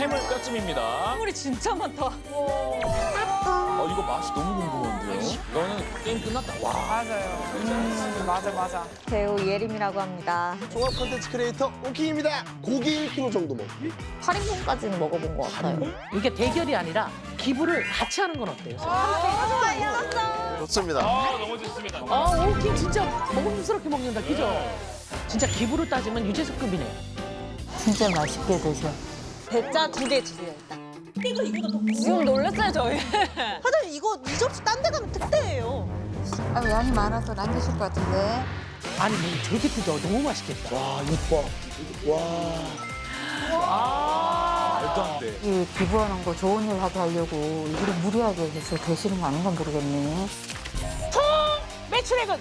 해물 뼈찜입니다. 해물이 진짜 많다. 어, 이거 맛이 너무 궁금한데요. 이거는 게임 끝났다. 와. 맞아요. 음, 맞아, 맞아. 배우 예림이라고 합니다. 종합 컨텐츠 크리에이터 오킹입니다. 고기 1kg 정도 먹기. 8인분까지는 먹어본 것 같아요. 이게 대결이 아니라 기부를 같이 하는 건 어때요? 좋습니다. 아, 너무 좋습니다. 아, 오킹 진짜 먹음직스럽게 먹는다, 그죠? 진짜 기부로 따지면 유재석급이네. 진짜 맛있게 드셔. 대짜 두 개 주세요, 일단. 지금 놀랐어요, 저희. 사장님, 이거 이 접시 딴 데 가면 특대예요. 아, 양이 많아서 안 드실 것 같은데. 아니, 뭐 저렇게 뜯어 너무 맛있겠다. 와, 이뻐. 와. 말도 안 돼. 이 기부하는 거 좋은 일 하게 하려고 이걸 무리하게 해서 되시는 거 아닌가 모르겠네. 매출액은